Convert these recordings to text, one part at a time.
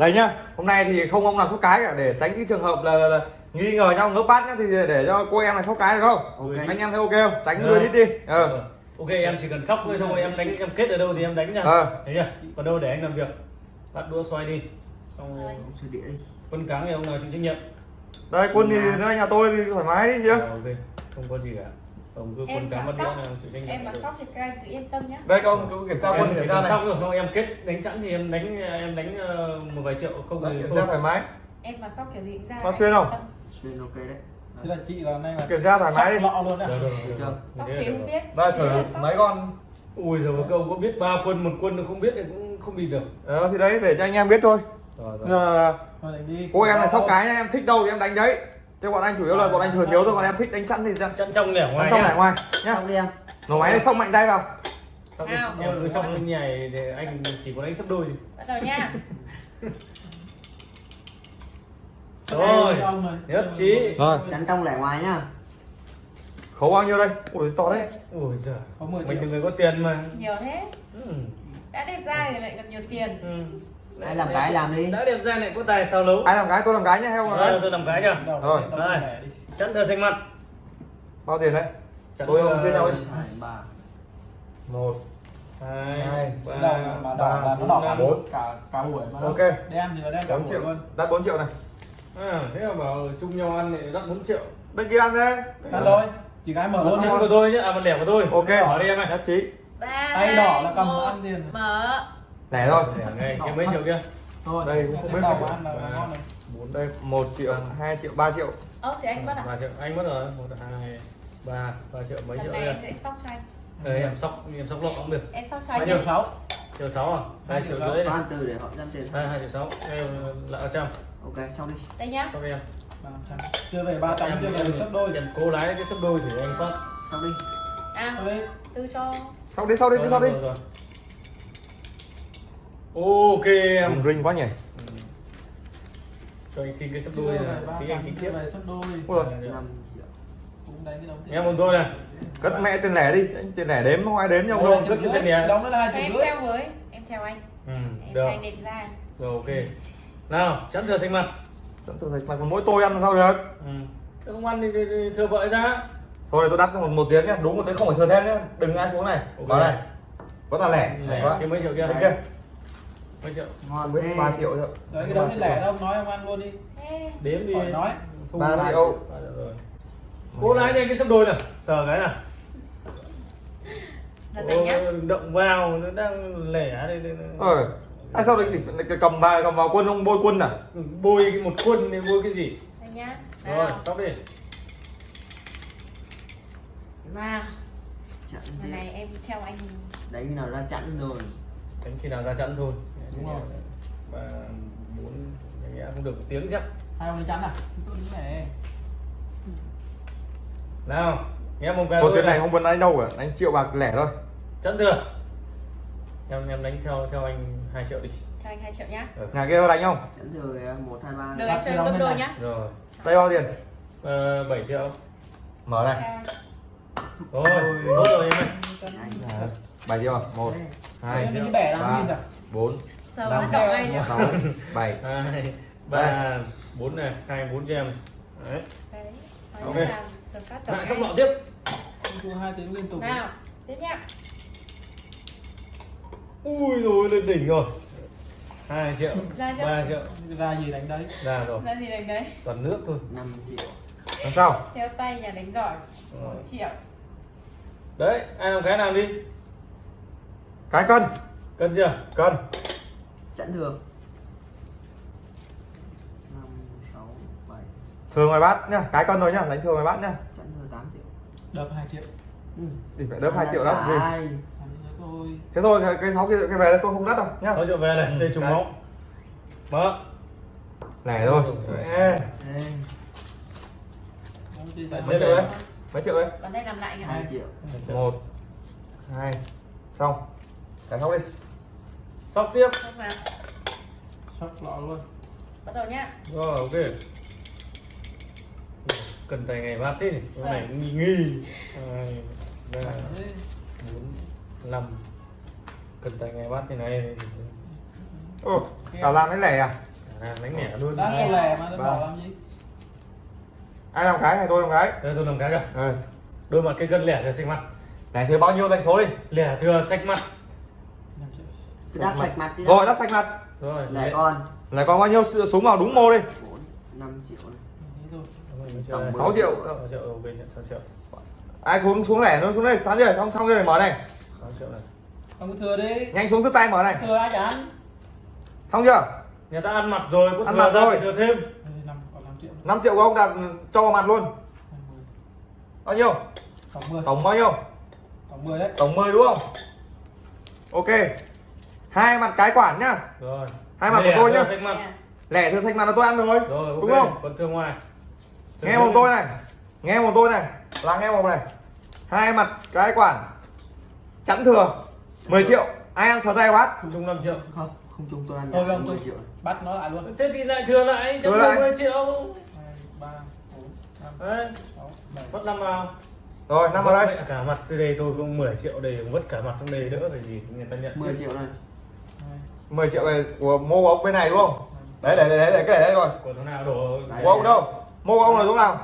đây nhá hôm nay thì không ông nào sóc cái cả để tránh cái trường hợp là, là, là nghi ngờ nhau ngớp bát nhá thì để cho cô em này sóc cái được không? Ok. anh em thấy ok không? Tránh người đi đi. Ờ. Ờ. ok em chỉ cần sóc thôi xong rồi em đánh em kết ở đâu thì em đánh nha Ờ. thấy chưa còn đâu để anh làm việc. Bắt đũa xoay đi. Xong rồi đi quân cáng thì ông nào chịu trách nhiệm? Đây quân thì Dạ. nơi nhà tôi thì thoải mái đi chứ. Ờ, ok. Không có gì cả ông cứ quân em mà sóc em mà được. sóc thì các anh cứ yên tâm nhá. Đây các ông cứ kiểm tra quân chỉ cần này. sóc rồi không? Em kết đánh chẵn thì em đánh em đánh ờ, một vài triệu không Đấy, thì kiểm thôi. tra thoải mái. Em mà sóc kiểu gì cũng ra anh xuyên yên không? xuyên ok đấy. Thế là chị là nay là kiểm tra thoải mái đi. lọ luôn đấy. Được rồi được Chưa. rồi sóc thì là không được. biết. Đây thử là mấy con. Ui rồi một câu có biết ba quân một quân không biết thì cũng không bị được. Ờ, thì đấy để cho anh em biết thôi. Rồi rồi. Là đánh đi. cô em này sóc cái em thích đâu thì em đánh đấy chứ bọn anh chủ yếu là bọn anh thường nhớ thôi còn em thích đánh chắn thì ra chẵn trong lẻ ngoài trong nhá. này ngoài nhá xong đi em nổ máy này sóc mạnh tay vào Xong em cứ xong nhảy thì anh chỉ có đánh sấp đôi thôi. bắt đầu nha Rồi, này. nhất trí. Rồi. chắn trong lẻ ngoài nhá khấu bao nhiêu đây ui to đấy Ôi giời, có 10 mình là người có tiền mà. nhiều thế Ừ. đã đẹp trai thì lại gặp nhiều tiền Ừ. ai làm cái làm đi Đã đẹp trai này có tài sao lấu. ai làm cái tôi làm cái nhá heo Rồi, đấy tôi làm cái nhá. Rồi. Chẵn thờ xanh mặt. bao tiền đấy Chẵn Tôi không nhau đi. hai ba một Hai, ba, đầu mà đỏ là nó bốn, cả bốn cả buổi mà đâu. Ok. đen thì là đen cả bốn buổi triệu luôn đặt 4 triệu này À, thế mà bảo chung nhau ăn thì đắt 4 triệu. bên kia ăn đấy ăn thôi chỉ cái mở Một luôn của tôi nhá, à một lẻ của tôi. ok Bỏ đi em ơi. nhất trí ba Tay đỏ là cầm một, ăn tiền. mở lẻ thôi Lẻ ngay, cái mấy triệu kia? thôi Đây, cũng không biết đầu ăn là là ngon này Bốn đây một triệu hai triệu ba triệu ơ thì anh mất à ba triệu. Anh mất rồi. một hai ba ba triệu mấy triệu này đây? em sẽ sóc cho anh Đây em sóc, em sóc lọ cũng được. em sóc cho anh triệu sáu Triệu sáu à? Hai Hai triệu rưỡi này. ăn từ để họ dám tiền Hai hai triệu sáu. Là trăm. ok xong đi đây nhá Xong em. chưa về ba trăm chưa về sấp đôi Em cố lái cái sấp đôi thì anh phát. xong đi à Thôi đi tư cho sau đi sau đi cứ sau đi Rồi, rồi. Ok em. Ring quá nhỉ Ừ. Cho anh xin cái chưa đôi này. Tí anh tính tiếp. sấp đôi cái đống tiền Em một tôi này. cất mẹ tiền lẻ đi anh tiền lẻ đếm không ai đếm nhau Ôi, đâu triệu cất tiền nhé. đóng đó là hai em rưỡi theo với em theo anh Ừ, em được. anh đẹp ra Rồi ok. Nào, chắn thừa xanh mặt. Dẫn tôi thấy mà còn mỗi tôi ăn làm sao được Ừ. Thế Không ăn thì, thì, thì thừa vợ ra. thôi tôi đắt cho một, một tiếng nhá đúng một tiếng không phải thừa thêm nhá đừng ai xuống này Ok. vào này vẫn là lẻ Lẻ, lẻ quá cái mấy triệu kia Mấy triệu? ngon ba triệu thôi. Đấy cái đống tiền lẻ đâu nói ông ăn luôn đi. Đếm đi. nói. Ba triệu. Cố lái đây cái sấp đôi này. Sờ cái nào. này Ô, động vào nó đang lẻ đây, đây, đây. ờ ai sao định định cầm bài cầm vào quân không? Bôi quân à? Bôi cái một quân thì bôi cái gì? Đây nhá. Rồi tóc đi. Nào chặn lần thế này em theo anh. Đánh khi nào ra chặn rồi. Đánh khi nào ra chắn thôi Đúng rồi. và bốn nghe không được một tiếng chắc. Hai ông đi chắn à? Tôi đứng này. Nào nghe một cái một tiếng này. không muốn đánh đâu cả đánh triệu bạc lẻ thôi. Chắn thừa. Em em đánh theo theo anh hai triệu đi. Theo anh hai triệu nhá. Nhà kia có đánh không? Chặn thừa kìa, một hai ba. Được em cho em gấp đôi nhá. Rồi. Đây bao tiền? Ờ, 7 triệu. Mở này. Anh. Rồi tốt rồi em ơi. Bảy triệu à? một hai ba rồi bốn sờ năm bắt đầu ngay nhá sáu bảy. Hai ba bốn này hai bốn cho em đấy đấy Ok. lại ngay. lọ tiếp. Thua hai tiếng liên tục nào tiếp nhá. Ui rồi lên đỉnh rồi. Hai triệu ra chưa ba triệu. Ra gì đánh đấy? Ra rồi. Ra gì đánh đấy? Toàn nước thôi. Năm triệu. Làm sao? Theo tay nhà đánh giỏi. Một triệu. Đấy ai làm cái nào đi? Cái cân. Cân chưa? Cân sáu bảy. Thường ngoài bát nhá cái cân thôi nhá đánh thường ngoài bát nhá. Chặn thừa tám triệu. Đập hai triệu. Ừ. thì phải đỡ hai triệu đó. Gì. Làm như thế thôi cái- cái sáu kia cái về tôi không đắt đâu nhá. 6 triệu về này đây trùng máu. Mở. Lẻ thôi. Ê, mấy triệu đấy? Mấy triệu đấy? Vào đây làm lại nhá hai triệu. Một hai xong. Cái xong đi sóc tiếp. Sóc nào? Sóc lọ luôn. Bắt đầu nhá. Rồi ok. Cần tay ngày bát thế cái này cũng nghi nghi. Hai ba Đấy. bốn năm. Cần tay ngày bát thế này. Ô cả làm cái lẻ à? À, đánh mẹ luôn. Nghe. câu lẻ mà nó Ba. bỏ làm gì? Ai làm cái? Hay tôi làm cái? Đây tôi làm cái rồi ừ. đôi mặt cái cân lẻ thừa xanh mặt. Này thì bao nhiêu đánh số đi? Lẻ thừa xanh mặt đắp sạch mặt đi rồi đắt xanh mặt. Rồi lẻ con. Lại còn bao nhiêu? Súng vào đúng mô đi. Bốn năm triệu này. Tổng chơi 6 triệu. sáu triệu đầu bên nhận 6 triệu. Ai xuống xuống lẻ nó xuống đây sáng giờ xong xong rồi mở này. 6 triệu này. Không có thừa đi. Nhanh xuống sức tay mở này. Thừa ai chán xong chưa? Nhà ta ăn mặt rồi có Ăn thừa mặt ra rồi. thừa thêm. Năm còn 5 triệu 5 triệu của ông đặt cho vào mặt luôn. 20 bao nhiêu? Tổng 10 tổng bao nhiêu? Tổng 10 đấy. Tổng 10 đúng không? Ok hai mặt cái quản nhá. Rồi. Hai mặt của Lẻ tôi thừa nhá. lẻ. Thừa xanh mặt là tôi ăn rồi rồi ok. đúng không? Còn thừa ngoài. Nghe một tôi. này. Nghe một tôi này. Là nghe một này. Hai mặt cái quản. Chẵn thừa. 10 triệu. Ai ăn sờ tay bát? Chung 5 triệu. Không không chung tôi ăn không 10 chung. triệu. bắt nó lại luôn. Thế thì lại thừa lại cho Thừa lại. 10 triệu. 2 3 4 5 đấy. 6 7 mất năm vào. Rồi năm vào đây. Vất cả mặt từ đây tôi cũng 10 triệu đây vất cả mặt trong đây đỡ phải gì người ta nhận. 10 triệu này 2 10 triệu này của mô của ông bên này đúng không? Đấy đấy đấy đấy cái để đây rồi của thằng nào đổ? Đấy. của ông đâu? Mô của ông là chỗ nào?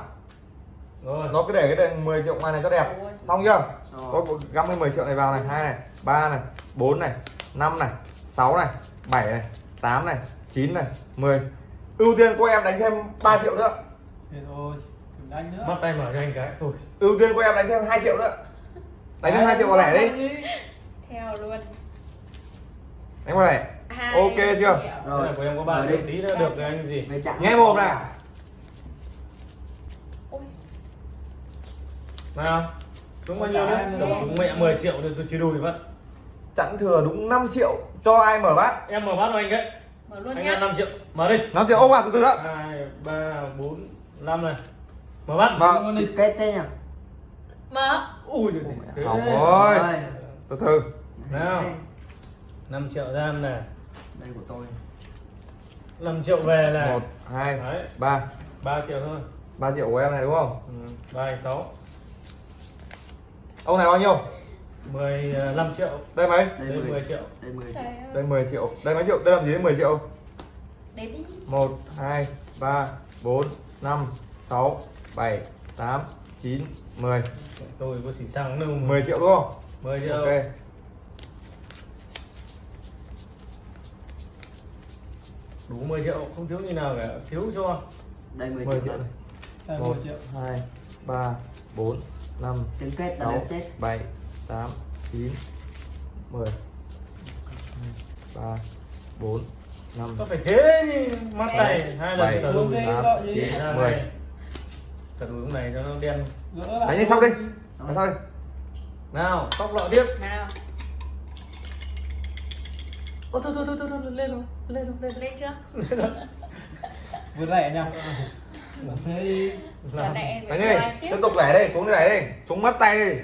Rồi. Nó cứ để cái đèn 10 triệu ngoài này cho đẹp. Xong chưa? Có găm cái 10 triệu này vào này hai này ba này bốn này năm này sáu này bảy này tám này chín này 10 ưu tiên của em đánh thêm 3 triệu nữa. Thế thôi đừng đánh nữa. Mắt tay mở cho anh cái thôi. Ưu tiên của em đánh thêm 2 triệu nữa. Đánh thêm 2 triệu vào lẻ đi. Theo luôn. Đánh vào lẻ Hai Ok chưa? rồi. Của em có 3 Mở triệu đi. tí nữa được rồi anh gì? Nghe một này nào. Xuống bao nhiêu Đâu, nữa. xuống mẹ 10 triệu rồi tôi chia đôi mất chẵn thừa đúng 5 triệu cho ai mở bát? Em mở bát cho anh đấy. Mở luôn anh nhá. ăn 5 triệu. Mở đi. 5 triệu ô vào từ từ đó. Hai ba bốn năm này. Mở bát. Vâng. Luôn đi. kết thế nhỉ? Mở. Ui giời, đấy. rồi Rồi. từ từ. Nào. 5 triệu ra này đây của tôi. 5 triệu về này một hai đấy. ba. 3 triệu thôi. 3 triệu của em này đúng không? Ừ. 3 6 ông này bao nhiêu? 15 triệu. Đây mấy? Đây đây 10 10 triệu. Đây 10 triệu đây 10 triệu. Đây mấy triệu? Đây làm gì đấy 10 triệu? Đếm đi 1 2 3 4 5 6 7 8 9 10 tôi có xỉ xăng đâu 10 triệu đúng không? 10 triệu. Ok đủ 10 triệu không thiếu như nào cả. Thiếu cho đây 10 10 triệu triệu này này. Đây 1 10 triệu. 2 3 4 5 tiếng kết là 6 đếm chết. 7 8 9 10 3 4 5 có phải thế mắt này hai lần Bảy. sờ đi, tám, chín. ra mười. này. Sờ lúc này cho nó đen. Đánh đi xong đi. Xong thôi nào tóc lọ tiếp. Nào ô thôi thôi thôi thôi thôi, lên rồi lên rồi lên lên chưa? Vượt rẻ nha thế đi. Giờ này em Đánh phải đi, cho anh tiếp. tiếp tục lẻ đi, xuống đây đi, xuống mắt tay đi.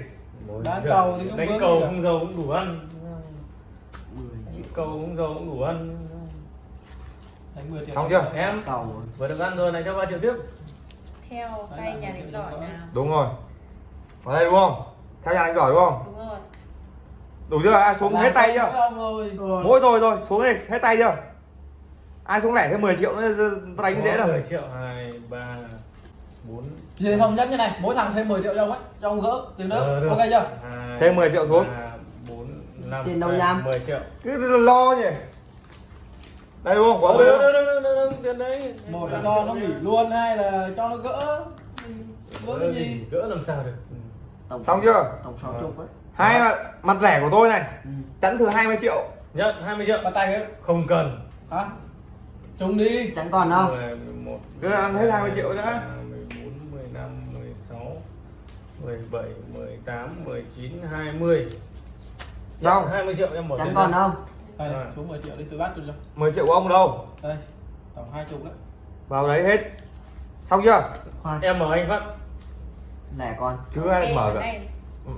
Đánh cầu thì cũng đánh cầu không giàu cũng đủ ăn. 10 triệu. Cầu không giàu cũng đủ ăn. Đánh 10 triệu Xong chưa? em cầu vừa được ăn rồi này cho ba triệu tiếp. Theo tay nhà đánh giỏi nào? Đúng rồi. Vào đây đúng không? Theo nhà đánh giỏi đúng không? đúng rồi Đủ chưa? Ai xuống hết tay chưa? rồi Mỗi rồi rồi, xuống đây hết tay chưa? Ai xuống lẻ thêm 10 triệu nữa đánh dễ đâu. 10 triệu hai ba bốn thì thống nhất như này mỗi thằng thêm 10 triệu cho ông ấy cho ông gỡ tiền Ờ, nữa được. ok chưa Thêm 10 triệu xuống. ba, bốn năm Tiền đâu hai, nham? 10 triệu Cứ lo nhỉ. Đây đúng không? Của ông Đâu, đây đâu, đúng đâu, đâu, đâu, đâu, tiền đấy một là cho nó nghỉ luôn hai là cho nó gỡ gỡ cái gì gỡ làm sao được tổng Xong chưa? tổng số chung ấy Hai mặt, mặt lẻ của tôi này, ừ. chẵn thừa 20 triệu. nhận 20 triệu bàn tay ấy không cần hả trúng đi chẳng còn đâu 11 Cứ ăn hết 20 triệu nữa. 14 15 16 17 18 19 20 Xong. Nhận 20 triệu em bỏ chẳng tiền còn ra. đâu đây Rồi. xuống 10 triệu đi từ bắt cho 10 triệu của ông đâu? đây tổng hai chục đấy Vào đấy hết. Xong chưa? khoan em mở anh phát lẻ con Chứ ai mở này.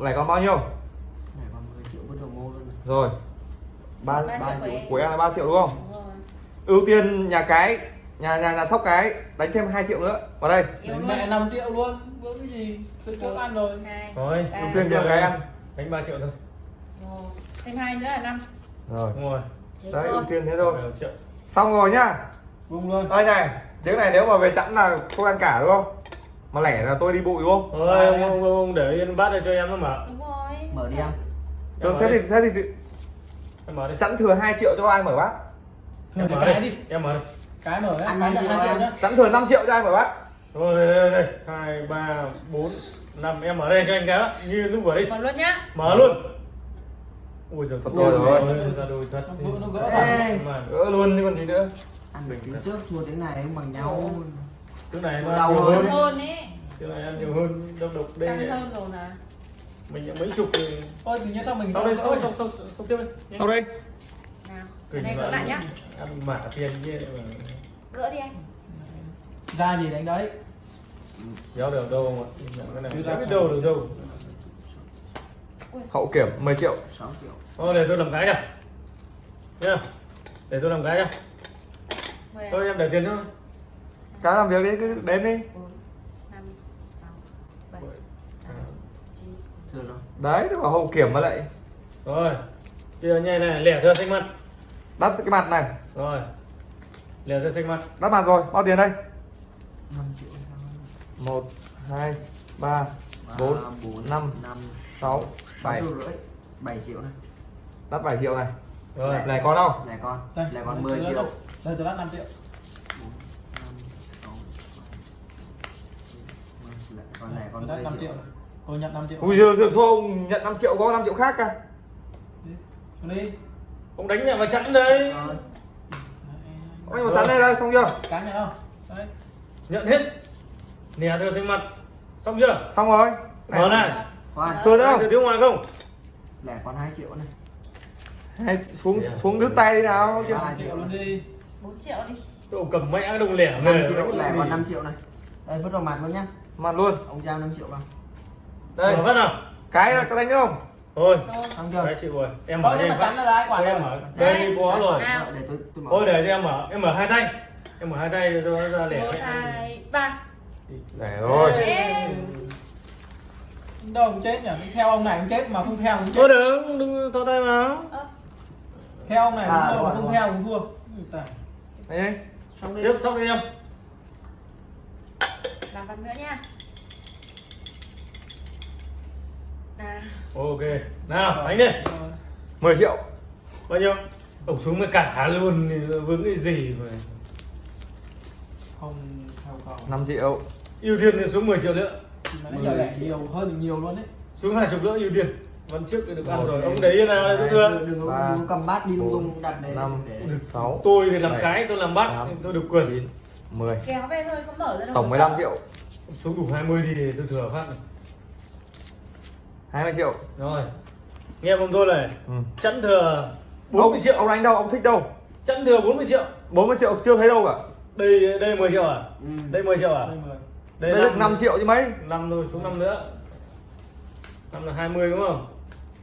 Lẻ còn bao nhiêu? Rồi. 3 Ba triệu của em. là 3 triệu đúng không? đúng rồi. Ưu tiên nhà cái nhà nhà nhà sóc cái đánh thêm 2 triệu nữa. Vào đây. Đánh mẹ 5 triệu luôn vướng cái gì? Tôi trước ăn rồi. rồi. ba ưu tiên nhà cái ăn. Đánh 3 triệu thôi. Thêm hai nữa là năm. Rồi. Đúng rồi. Thế đấy ưu tiên thế thôi. 15 triệu. Xong rồi nhá. Vùng luôn. Đây này tiếng này nếu mà về chẵn là không ăn cả đúng không? Mà lẻ là tôi đi bụi đúng không? Thôi ông, ông, ông để yên bát đây cho em nó mở. Đúng rồi. Mở đi em được mở thế đi. thì thế thì em mở đi. Chẵn thừa 2 triệu cho ai mở Thôi em mở cái đi. đi? Em mở đi. Cái mở đấy. Ăn Cái triệu 2 triệu nhá. Chẵn thừa 5 triệu cho ai mở bát rồi đây đây đây. Hai ba bốn năm. Em mở đây cho anh cái đó như lúc vừa đi. Còn luôn nhá. Mở luôn. Ui giời Thật rồi rồi. ra đôi thật nó gỡ mà. gỡ luôn chứ còn gì nữa? Ăn được tiếng trước thua tiếng này cũng bằng nhau. Thứ này Đau nó nhiều hơn. hơn. Ấy thứ này ăn nhiều hơn. Độc độc đây tăng hơn rồi mà mình mấy chục thì Thôi thì nhớ cho mình sau đây sau sau sau sau tiếp đi. Sau đây. Nào cái này gỡ lại nhá. Ăn mả tiền như vậy mà. Gỡ đi anh. Ra gì đánh đấy? Kéo được đâu mà? Cái này. Ra biết đâu được đâu. Hậu kiểm 10 triệu. 6 triệu. Thôi để tôi làm cái nha nhá. Để tôi làm cái mười thôi em để tiền thôi cái làm việc đi cứ đến đi. Bốn đấy nó bảo hậu kiểm mà lại. Rồi chưa nhây này lẻ thừa xanh mặt. Đắt cái mặt này. Rồi lẻ thừa xanh mặt. Đắt mặt rồi bao tiền đây? 5 triệu. Một hai ba bốn năm năm sáu bảy triệu rưỡi 7 triệu này. Đắt 7 triệu này. Rồi. Này có đâu? Lẻ con. Đây Lẻ con đây, 10 đây, triệu. đây. Tôi lát 5 triệu. 4, 5, 6, 7 Lẻ con lẻ con Tôi lát 10 5 triệu Tôi nhận 5 triệu ui giời giời thôi ông nhận 5 triệu có 5 triệu khác cả Đi. Xuống đi. Ông đánh nhẹ vào chắn đây Rồi Ôi mà chắn đây đây xong chưa? Cá nhận không? Đấy. Nhận hết. Lẻ thừa xanh mặt. Xong chưa? Xong rồi. Mở này. Khoan. Thừa đâu? Thừa thiếu ngoài không? Lẻ con 2 triệu này. Hay xuống xuống đứt tay đi nào chứ. 3 triệu luôn đi. Bốn triệu đi. Cậu cầm mẹ đồng lẻ 5 về triệu đánh lẻ còn gì? 5 triệu này. Đây vứt vào mặt luôn nhá. Mặt luôn. Ông giao 5 triệu vào đây. Mở phát nào. Cái là có đánh không thôi. Xong chưa cái chịu rồi em mở em mà chắn là ai quản em mở. Đây có rồi. nào. Để tôi tôi mở. Thôi để cho em mở. Em mở hai tay. Em mở hai tay cho nó ra lẻ. Một hai ba. Để rồi. Đâu chết nhỉ? Theo ông này cũng chết mà không theo cũng chết. Thôi đừng đừng thò tay vào Ơ, Theo ông này À, mà không rồi. theo cũng thua. Đấy. Xong đi. Tiếp xong đi em. Làm văn nữa nha ok. Nào đánh đi Rồi. 10 triệu. Bao nhiêu? Ổng xuống với cả luôn thì vướng cái gì mà Không theo cầu. 5 triệu. Ưu tiên thì xuống 10 triệu nữa. Mà nãy giờ lẻ nhiều hơn nhiều luôn đấy. Xuống hai chục nữa ưu tiên. Vẫn trước được ăn rồi. ông để yên nào tôi thưa Đừng có- cầm bát đi lung tung đặt để năm, sáu tôi thì làm cái tôi làm bắt tám, tôi được quyền. 9 10 kéo về thôi có mở ra đâu tổng có 15 sợ. triệu. Xuống đủ 20 thì tôi thừa phát. này. 20 triệu. Rồi nghe ông tôi này ừ. chẵn thừa 40 ông, triệu. ông đánh đâu? Ông thích đâu? Chẵn thừa 40 triệu. 40 triệu chưa thấy đâu cả. Đây đây 10 triệu à? Ừ. đây 10 triệu à? Đây 10 đây được 5 triệu chứ mấy? Năm thôi xuống năm nữa. Năm là 20 đúng không?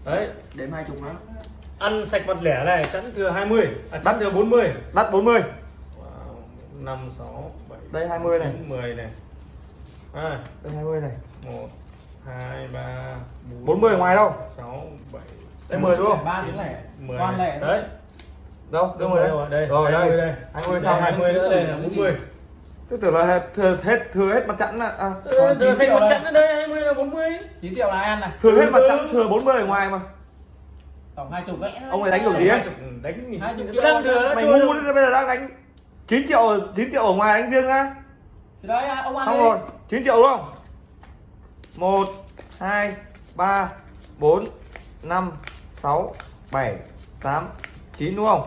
Đấy. Đếm hai chục nữa ăn sạch mặt lẻ này chẵn thừa 20 à chẵn thừa 40 đắt 40 wow. 5 6 7 Đây 20 này. 10 này. À, đây 20 này. 1 2 3 40 ở ngoài đâu? 6 7 đây 10 đúng không? Ba tiếng lẻ. 10 Toàn lẻ đấy. Đâu? Đưa Đúng 10 rồi, đấy đây. rồi 20 đây đây 20 Đây, sao 20 nữa? đây là 40 tôi tưởng là hết thừa hết thừa hết mặt chẵn à, à. Ừ, Còn thừa 9 xanh triệu mặt đây. chẵn ở đây 20 là 40 9 triệu là ăn này. Thừa hết mặt Ừ. chẵn thừa 40 ở ngoài mà. Tổng 20 đấy. Ông ấy đánh được gì ấy? Chục đánh gì? Hai chục Vẫn triệu đang thừa đã mày ngu đấy bây giờ đang đánh 9 triệu 9 triệu ở ngoài đánh riêng á. Thì đấy ông ăn xong rồi 9 triệu đúng không 1 2 3 4 5 6 7 8 9 đúng không?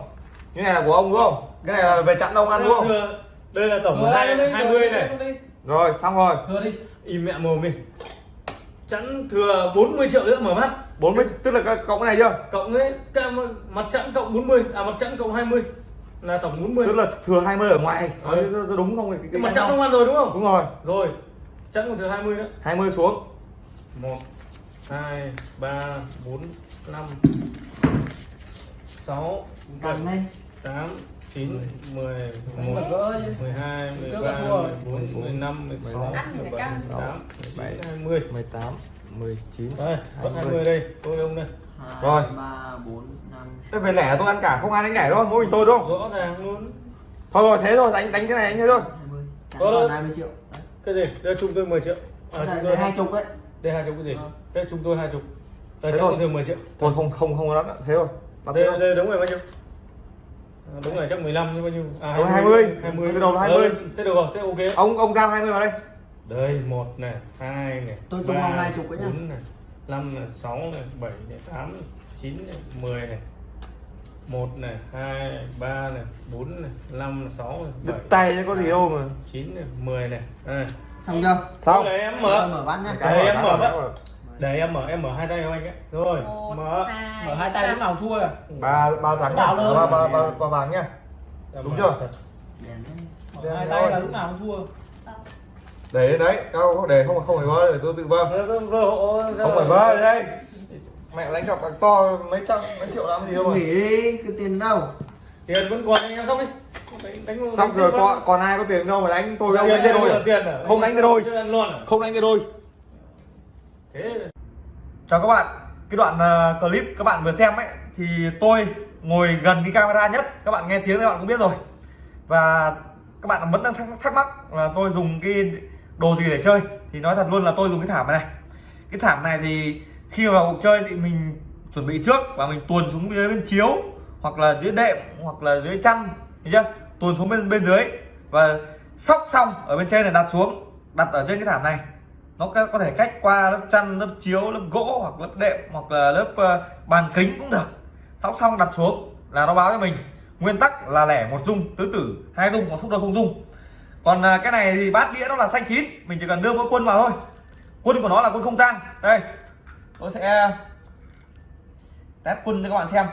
Cái này là của ông đúng không? Cái này là về chặn ông ăn đúng không? Thừa. đây là tổng Thừa hai ăn đi, 20 thừa này. rồi xong rồi. Thừa đi. Im mẹ mồm đi. Chẵn thừa 40 triệu nữa mở mắt. 40 tức là cái- cộng cái này chưa? Cộng ấy cái mặt chẵn cộng 40 à mặt chẵn cộng 20 là tổng 40 tức là thừa 20 ở ngoài. Ừ. Nói đúng không? Cái, cái mặt chẵn không ăn rồi đúng không? Đúng rồi. Rồi chẵn còn thừa 20 nữa. 20 xuống. 1 2 3 4 5 6 Cầm đây 8 9 10 Đánh 11 vật gỡ chứ. 12 Trước 13 là thua. rồi. 14 15 16 Ăn thì phải căng. 18 17, 20 18 19 đây vẫn 20. 20 đây. Tôi ông đây. Hai Rồi. ba bốn năm Thế về lẻ tôi ăn cả không ai đánh lẻ đâu mỗi mình tôi đúng không? Rõ ràng luôn. Thôi rồi thế thôi đánh đánh cái này anh thế thôi. 20 Trả Có còn đâu. 20 triệu cái gì? Đưa chung tôi 10 triệu. À, đây, chúng đây tôi hai chục đấy đây hai chục cái gì? Ờ. đây chúng tôi hai chục. Đây thôi. tôi thường 10 triệu. Thôi không không không có lắm. Thế thôi. Bắt thế đây, đây đúng rồi bao nhiêu? À, đúng rồi chắc 15 chứ bao nhiêu? À Đúng, 20. 20 Cái đầu là 20. Ờ, thế được rồi thế ok. Ông ông giao 20 vào đây. Đây một này hai này Tôi chung vòng hai chục ấy nhá. bốn này năm này sáu này bảy này tám này, chín này mười này một này hai này ba này bốn này năm này sáu này đứt bảy tay chứ có gì đâu mà. chín này mười này. Đây xong chưa? Xong. Đây em mở. Mở bán nhá. Đây, em mở bắt để em mở em mở hai tay cho anh ấy rồi một mở. hai mở hai tay lúc nào thua à ba ba luôn. ba ba ba ba vàng nhá. Đúng chưa? mở hai tay là lúc nào cũng thua. Để đấy cao để không không phải vơ để tôi tự vơ. Không phải vơ đây mẹ đánh cọc càng to mấy trăm mấy triệu lắm gì đâu nghỉ đi cái tiền đâu? Tiền vẫn còn anh em xong đi đánh, đánh, xong đánh rồi tiếp còn còn ai có tiền đâu mà đánh tôi đâu đánh tay đôi là à? tiền à? Không đánh tay đôi. À? không đánh tay đôi thế. Chào các bạn. Cái đoạn ờ, clip các bạn vừa xem ấy thì tôi ngồi gần cái camera nhất. Các bạn nghe tiếng các bạn cũng biết rồi. Và các bạn vẫn đang thắc, thắc mắc là tôi dùng cái đồ gì để chơi. Thì nói thật luôn là tôi dùng cái thảm này. Cái thảm này thì khi vào cuộc chơi thì mình chuẩn bị trước và mình tuồn xuống dưới bên chiếu hoặc là dưới đệm hoặc là dưới chăn thấy chưa? Tuồn xuống bên bên dưới và sóc xong ở bên trên này đặt xuống đặt ở trên cái thảm này. Nó có, thể cách qua lớp chăn lớp chiếu lớp gỗ hoặc lớp đệm hoặc là lớp uh, bàn kính cũng được. Sóc xong đặt xuống là nó báo cho mình. Nguyên tắc là lẻ một dung tứ tử hai dung hoặc xúc đôi không dung. Còn uh, cái này thì bát đĩa nó là xanh chín mình chỉ cần đưa mỗi quân vào thôi. Quân của nó là quân không tang đây tôi sẽ test quân cho các bạn xem.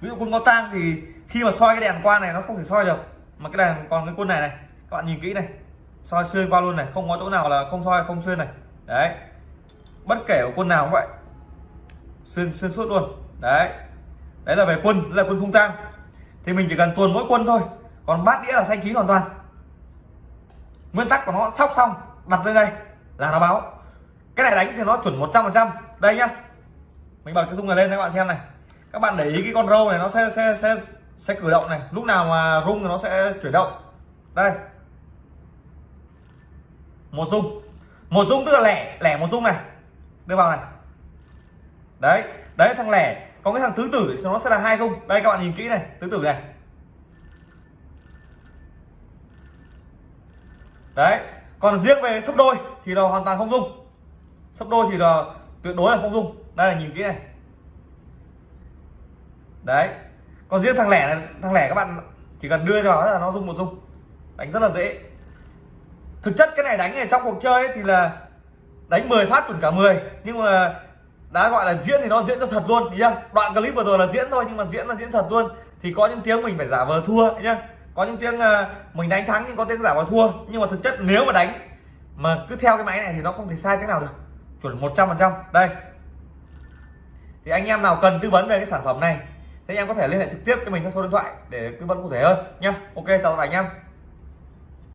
Ví dụ quân có tang thì khi mà soi cái đèn qua này nó không thể soi được, mà cái đèn còn cái quân này này, các bạn nhìn kỹ này, soi xuyên qua luôn này, không có chỗ nào là không soi, không xuyên này. Đấy. Bất kể của quân nào cũng vậy. Xuyên xuyên suốt luôn. Đấy. Đấy là về quân, đấy là quân không tang. Thì mình chỉ cần tuồn mỗi quân thôi, còn bát đĩa là xanh chín hoàn toàn. Nguyên tắc của nó sóc xong, đặt lên đây, là nó báo cái này đánh thì nó chuẩn 100% đây nhá. Mình bật cái rung này lên các bạn xem này. Các bạn để ý cái con râu này, nó sẽ sẽ sẽ sẽ cử động này. Lúc nào mà rung thì nó sẽ chuyển động. Đây. Một rung một rung tức là lẻ lẻ một rung này. Đưa vào này. Đấy đấy, thằng lẻ. Có cái thằng tứ tử thì nó sẽ là hai rung đây, các bạn nhìn kỹ này, tứ tử này. Đấy, còn riêng về sấp đôi thì nó hoàn toàn không rung sấp đôi thì là tuyệt đối là không dung. Đây là nhìn kỹ này. Đấy. Còn riêng thằng lẻ này, thằng lẻ các bạn chỉ cần đưa vào là nó dùng một dung. Đánh rất là dễ. Thực chất cái này đánh này trong cuộc chơi ấy thì là đánh 10 phát chuẩn cả 10 nhưng mà đã gọi là diễn thì nó diễn cho thật luôn nhá. đoạn clip vừa rồi là diễn thôi, nhưng mà diễn là diễn thật luôn. Thì có những tiếng mình phải giả vờ thua nhá. có những tiếng ờ, mình đánh thắng nhưng có tiếng giả vờ thua. Nhưng mà thực chất nếu mà đánh mà cứ theo cái máy này thì nó không thể sai tiếng nào được chuẩn 100% đây. Thì anh em nào cần tư vấn về cái sản phẩm này, thì anh em có thể liên hệ trực tiếp cho mình các số điện thoại để tư vấn cụ thể hơn nhé ok, chào tất cả anh em.